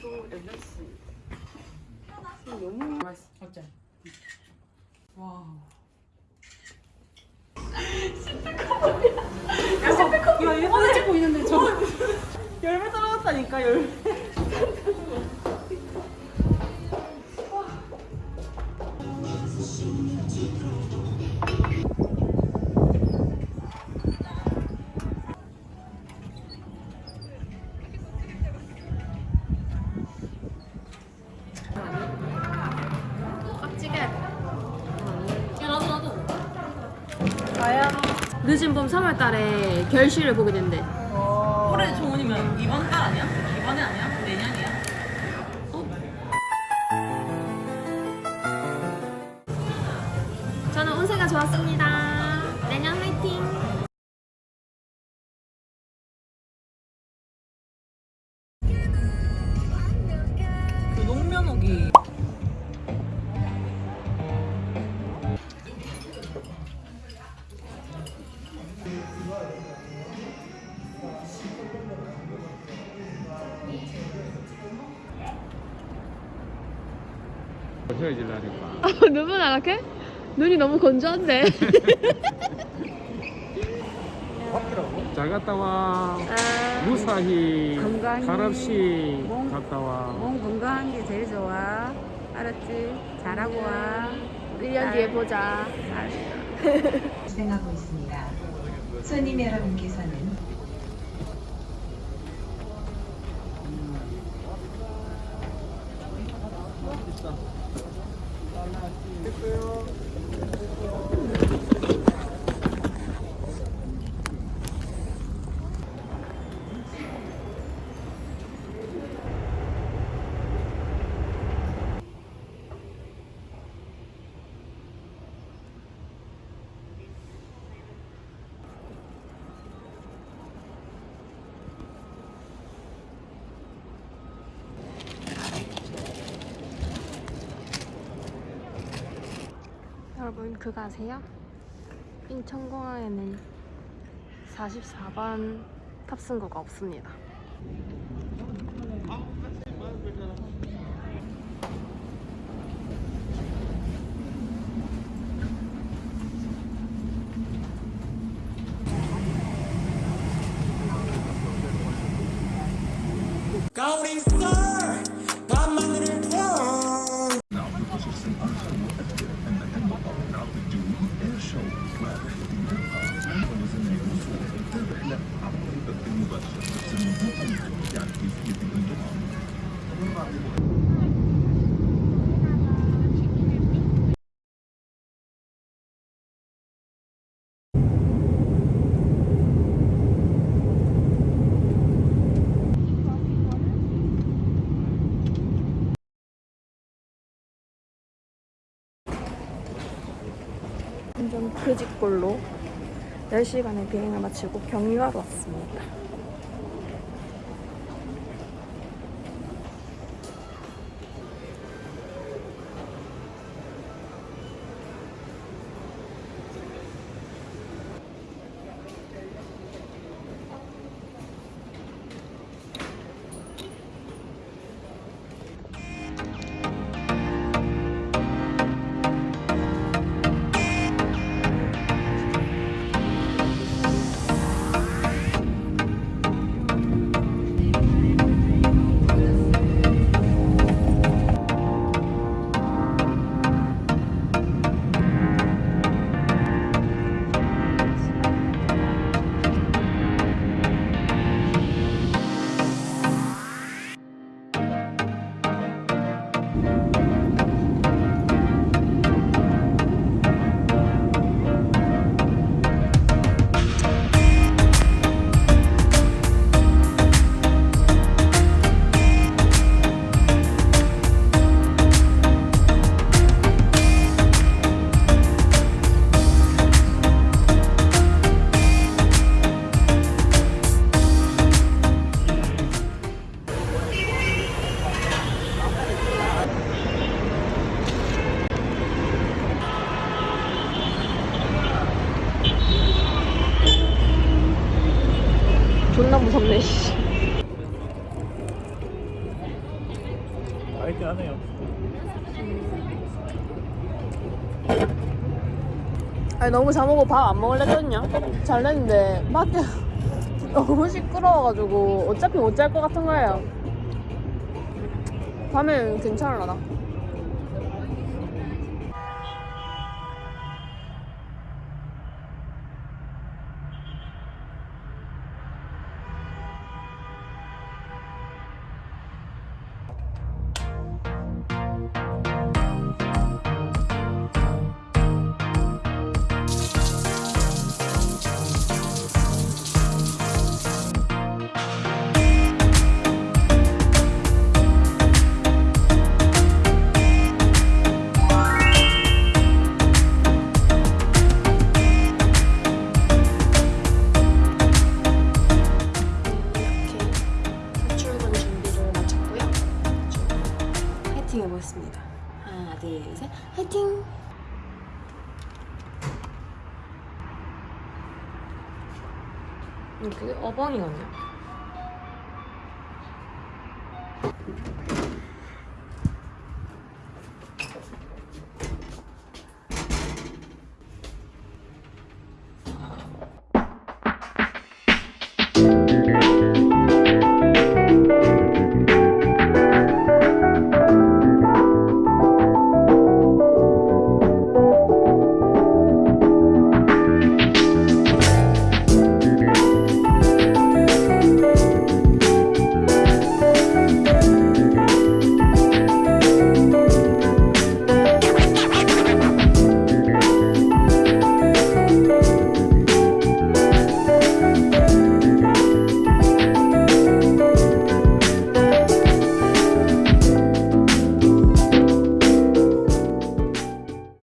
저 8시. 지금 너무 맛있어. 어째? 와. 야, 일본에 찍고 있는데 저 열매 떨어졌다니까, 열매. 늦은 봄 3월 달에 결실을 보게 된대. 올해 좋은이면 이번 달 아니야? 이번에 아니야? 내년이야? 저는 운세가 좋았습니다. 헤어질라니까. 눈은 나락해? 눈이 너무 건조한데. 잘 갔다 와. 아, 무사히 건강히 가랍시 몸- 갔다 와. 몸 건강한 게 제일 좋아. 알았지? 잘하고 와. 1년 뒤에 보자. 진행하고 있습니다. 손님 여러분께서는 아, 됐어요. 여러분 그거 아세요? 인천공항에는 44번 탑승구가 없습니다. 완전 그집골로 10시간의 비행을 마치고 경유하러 왔습니다. 무섭네 씨. 맛있긴 하네요. 아니 너무 자먹고 밥 안 먹을래 했거든요 잘 됐는데 밖에 너무 시끄러워가지고 어차피 못 잘 것 같은 거예요 밤엔 괜찮을라나? 화이팅 이렇게 어벙이 같네요